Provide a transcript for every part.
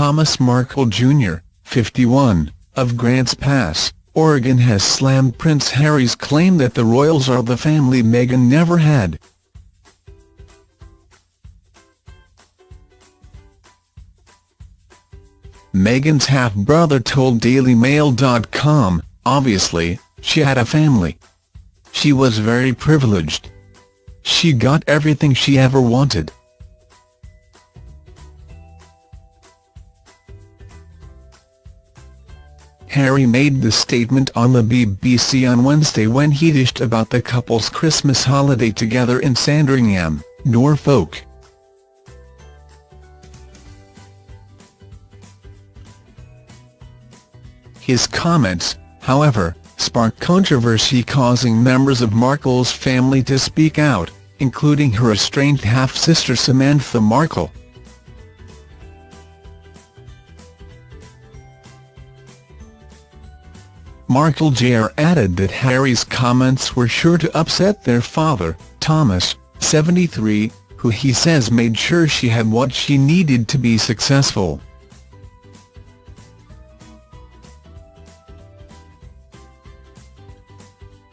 Thomas Markle Jr., 51, of Grants Pass, Oregon has slammed Prince Harry's claim that the royals are the family Meghan never had. Meghan's half-brother told DailyMail.com, obviously, she had a family. She was very privileged. She got everything she ever wanted. Harry made the statement on the BBC on Wednesday when he dished about the couple's Christmas holiday together in Sandringham, Norfolk. His comments, however, sparked controversy causing members of Markle's family to speak out, including her estranged half-sister Samantha Markle. Markle Jr. added that Harry's comments were sure to upset their father, Thomas, 73, who he says made sure she had what she needed to be successful.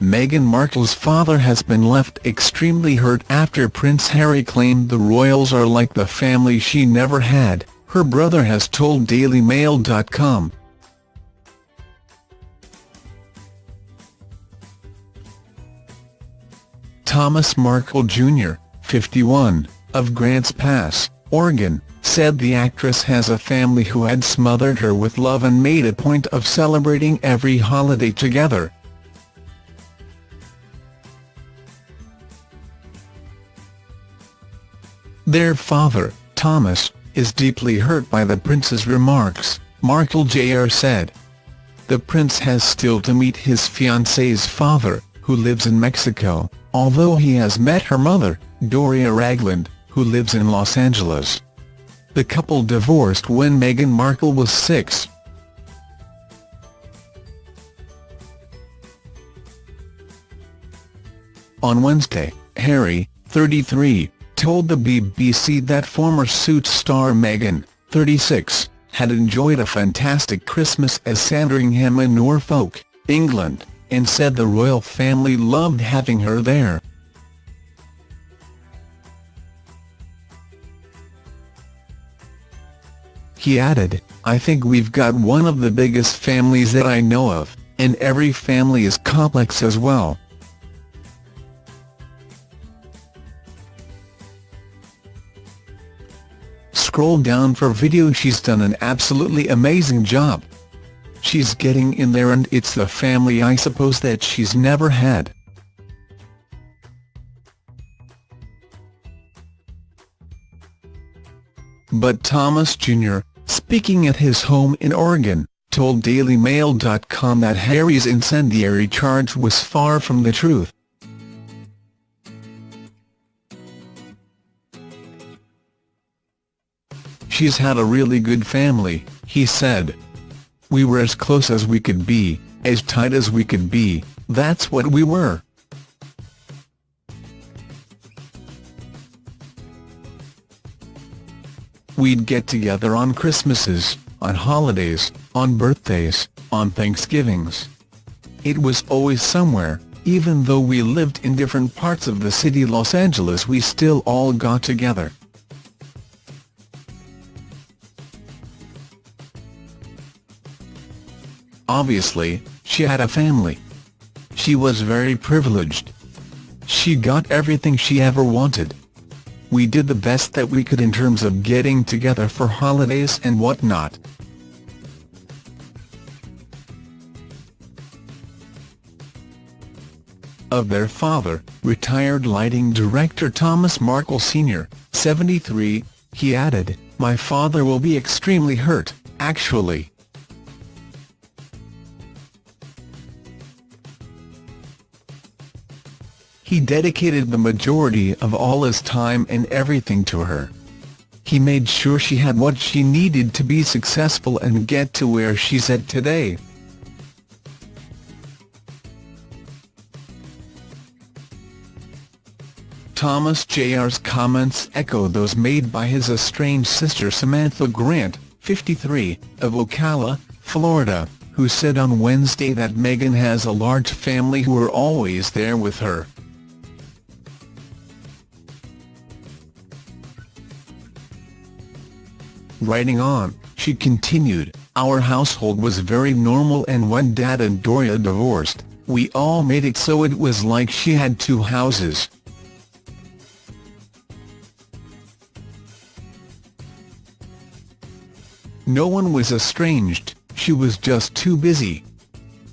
Meghan Markle's father has been left extremely hurt after Prince Harry claimed the royals are like the family she never had, her brother has told DailyMail.com. Thomas Markle Jr., 51, of Grants Pass, Oregon, said the actress has a family who had smothered her with love and made a point of celebrating every holiday together. Their father, Thomas, is deeply hurt by the prince's remarks, Markle Jr. said. The prince has still to meet his fiancée's father, who lives in Mexico, although he has met her mother, Doria Ragland, who lives in Los Angeles. The couple divorced when Meghan Markle was six. On Wednesday, Harry, 33, told the BBC that former Suits star Meghan, 36, had enjoyed a fantastic Christmas at Sandringham in Norfolk, England and said the royal family loved having her there. He added, I think we've got one of the biggest families that I know of, and every family is complex as well. Scroll down for video she's done an absolutely amazing job. She's getting in there and it's the family I suppose that she's never had. But Thomas Jr., speaking at his home in Oregon, told DailyMail.com that Harry's incendiary charge was far from the truth. She's had a really good family, he said. We were as close as we could be, as tight as we could be, that's what we were. We'd get together on Christmases, on holidays, on birthdays, on Thanksgivings. It was always somewhere, even though we lived in different parts of the city Los Angeles we still all got together. Obviously, she had a family. She was very privileged. She got everything she ever wanted. We did the best that we could in terms of getting together for holidays and whatnot. Of their father, retired lighting director Thomas Markle Sr., 73, he added, My father will be extremely hurt, actually. He dedicated the majority of all his time and everything to her. He made sure she had what she needed to be successful and get to where she's at today. Thomas Jr.'s comments echo those made by his estranged sister Samantha Grant, 53, of Ocala, Florida, who said on Wednesday that Meghan has a large family who are always there with her. Writing on, she continued, Our household was very normal and when Dad and Doria divorced, we all made it so it was like she had two houses. No one was estranged, she was just too busy.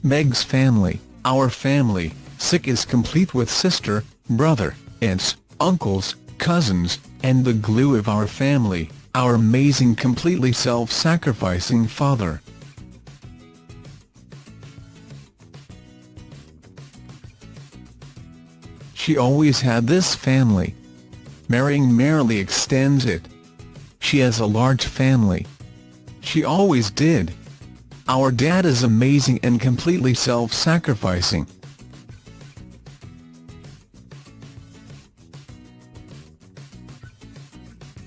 Meg's family, our family, sick is complete with sister, brother, aunts, uncles, cousins, and the glue of our family, our amazing completely self-sacrificing father. She always had this family. Marrying merely extends it. She has a large family. She always did. Our dad is amazing and completely self-sacrificing.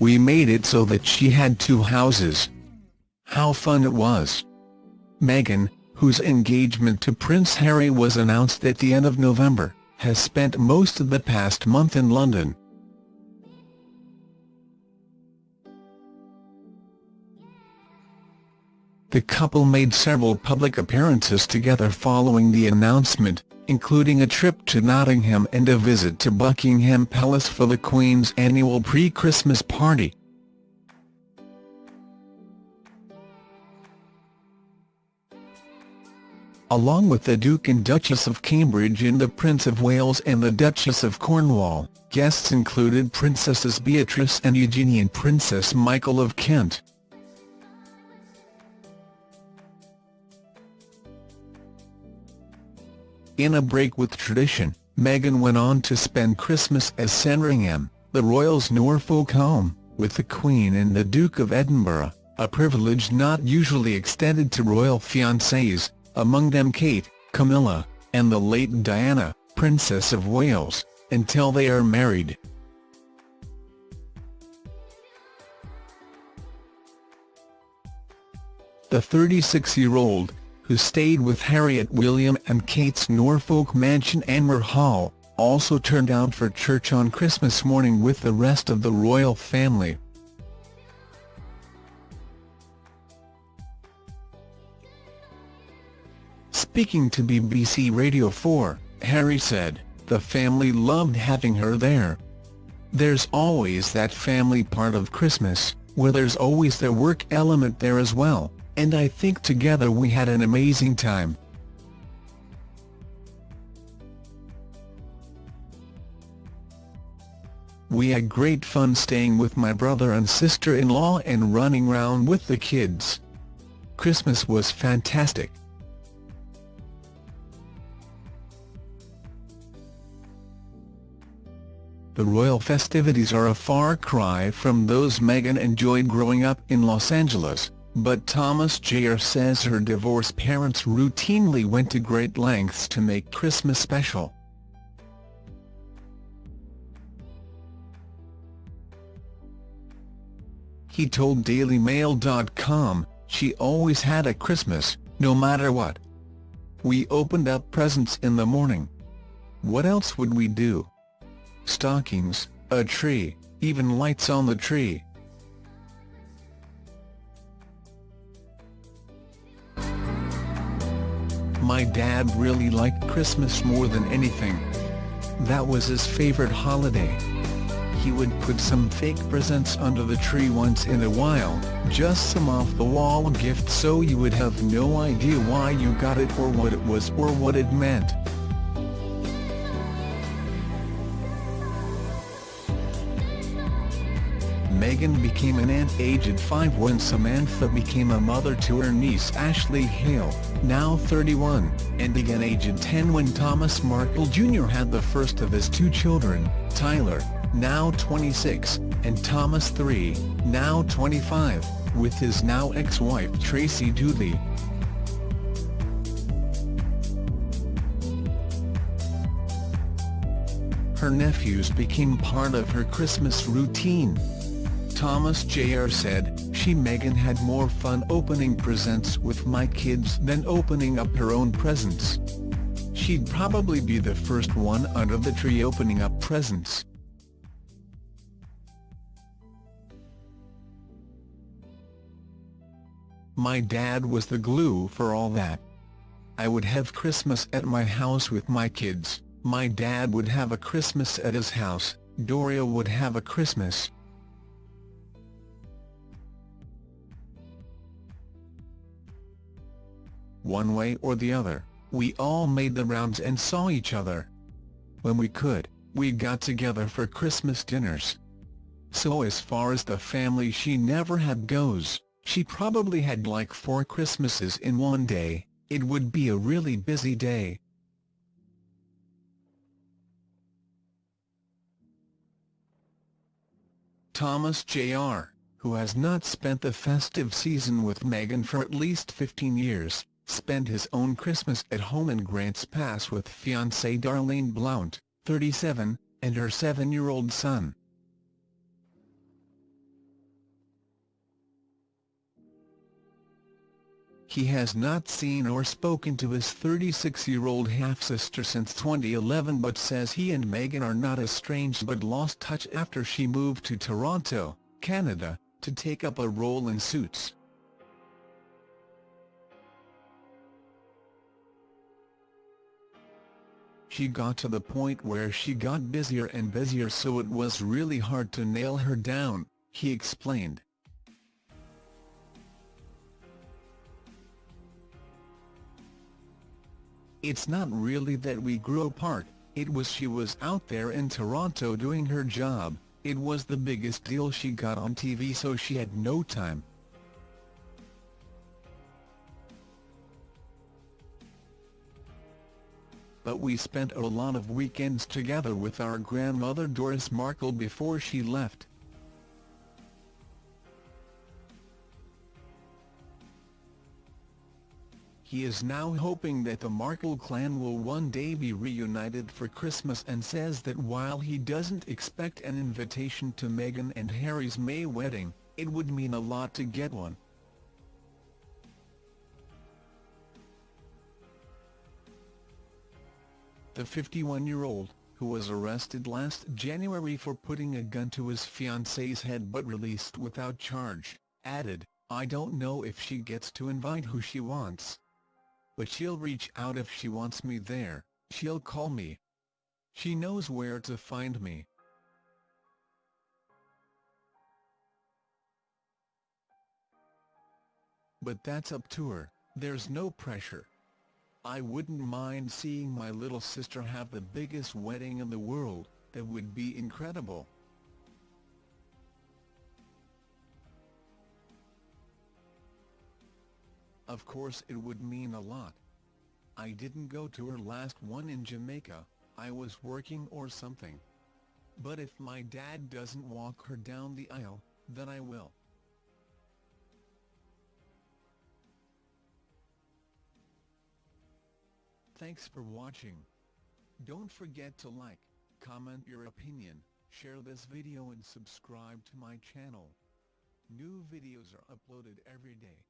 We made it so that she had two houses. How fun it was. Meghan, whose engagement to Prince Harry was announced at the end of November, has spent most of the past month in London. The couple made several public appearances together following the announcement, including a trip to Nottingham and a visit to Buckingham Palace for the Queen's annual pre-Christmas party. Along with the Duke and Duchess of Cambridge and the Prince of Wales and the Duchess of Cornwall, guests included Princesses Beatrice and Eugenie and Princess Michael of Kent. In a break with tradition, Meghan went on to spend Christmas at Sandringham, the royals' Norfolk home, with the Queen and the Duke of Edinburgh, a privilege not usually extended to royal fiancés, among them Kate, Camilla, and the late Diana, Princess of Wales, until they are married. The 36-year-old, who stayed with Harry at William and Kate's Norfolk mansion Anmer Hall, also turned out for church on Christmas morning with the rest of the royal family. Speaking to BBC Radio 4, Harry said, the family loved having her there. There's always that family part of Christmas, where there's always the work element there as well and I think together we had an amazing time. We had great fun staying with my brother and sister-in-law and running round with the kids. Christmas was fantastic. The royal festivities are a far cry from those Meghan enjoyed growing up in Los Angeles but Thomas Jayer says her divorced parents routinely went to great lengths to make Christmas special. He told DailyMail.com, she always had a Christmas, no matter what. We opened up presents in the morning. What else would we do? Stockings, a tree, even lights on the tree. My dad really liked Christmas more than anything. That was his favorite holiday. He would put some fake presents under the tree once in a while, just some off-the-wall gifts so you would have no idea why you got it or what it was or what it meant. Meghan became an aunt aged 5 when Samantha became a mother to her niece Ashley Hale, now 31, and again aged 10 when Thomas Markle Jr. had the first of his two children, Tyler, now 26, and Thomas III, now 25, with his now ex-wife Tracy Dooley. Her nephews became part of her Christmas routine. Thomas Jayer said, she she Meghan had more fun opening presents with my kids than opening up her own presents. She'd probably be the first one under the tree opening up presents. My dad was the glue for all that. I would have Christmas at my house with my kids, my dad would have a Christmas at his house, Doria would have a Christmas. One way or the other, we all made the rounds and saw each other. When we could, we got together for Christmas dinners. So as far as the family she never had goes, she probably had like four Christmases in one day, it would be a really busy day. Thomas Jr., who has not spent the festive season with Meghan for at least 15 years, spent his own Christmas at home in Grants Pass with fiancée Darlene Blount, 37, and her seven-year-old son. He has not seen or spoken to his 36-year-old half-sister since 2011 but says he and Meghan are not estranged but lost touch after she moved to Toronto, Canada, to take up a role in Suits. She got to the point where she got busier and busier so it was really hard to nail her down, he explained. It's not really that we grew apart, it was she was out there in Toronto doing her job, it was the biggest deal she got on TV so she had no time. But we spent a lot of weekends together with our grandmother Doris Markle before she left. He is now hoping that the Markle clan will one day be reunited for Christmas and says that while he doesn't expect an invitation to Meghan and Harry's May wedding, it would mean a lot to get one. The 51-year-old, who was arrested last January for putting a gun to his fiancée's head but released without charge, added, I don't know if she gets to invite who she wants but she'll reach out if she wants me there, she'll call me. She knows where to find me. But that's up to her, there's no pressure. I wouldn't mind seeing my little sister have the biggest wedding in the world, that would be incredible. Of course it would mean a lot. I didn't go to her last one in Jamaica, I was working or something. But if my dad doesn't walk her down the aisle, then I will. Thanks for watching. Don't forget to like, comment your opinion, share this video and subscribe to my channel. New videos are uploaded every day.